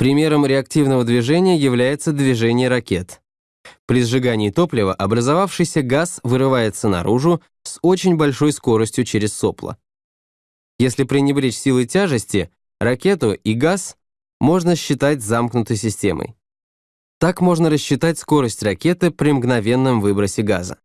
Примером реактивного движения является движение ракет. При сжигании топлива образовавшийся газ вырывается наружу с очень большой скоростью через сопло. Если пренебречь силой тяжести, ракету и газ можно считать замкнутой системой. Так можно рассчитать скорость ракеты при мгновенном выбросе газа.